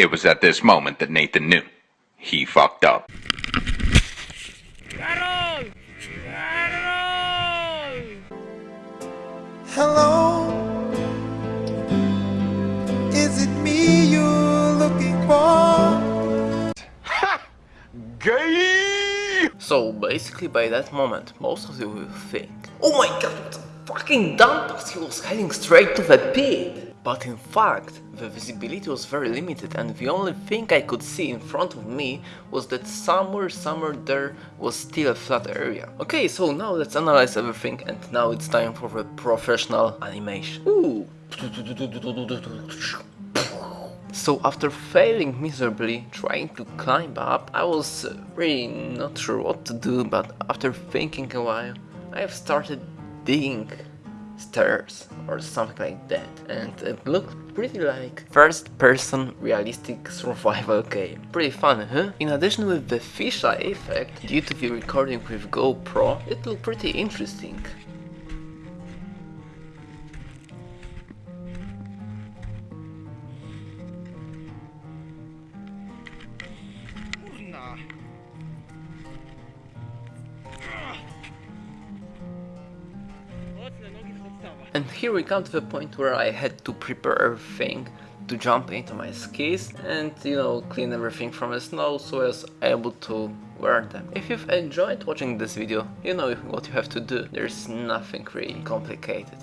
It was at this moment that Nathan knew. He fucked up. Hello, is it me you're looking for? Ha! Gay! So basically by that moment, most of you will think, Oh my god, what a fucking dumbass, he was heading straight to the pit! But in fact, the visibility was very limited and the only thing I could see in front of me was that somewhere, somewhere there was still a flat area. Okay, so now let's analyze everything and now it's time for the professional animation. Ooh. So after failing miserably trying to climb up, I was uh, really not sure what to do, but after thinking a while, I have started digging stairs or something like that and it looked pretty like first person realistic survival game. Pretty fun, huh? In addition with the fisheye effect, due to the recording with GoPro, it looked pretty interesting. And here we come to the point where I had to prepare everything to jump into my skis and you know clean everything from the snow so I was able to wear them. If you've enjoyed watching this video, you know what you have to do. There's nothing really complicated.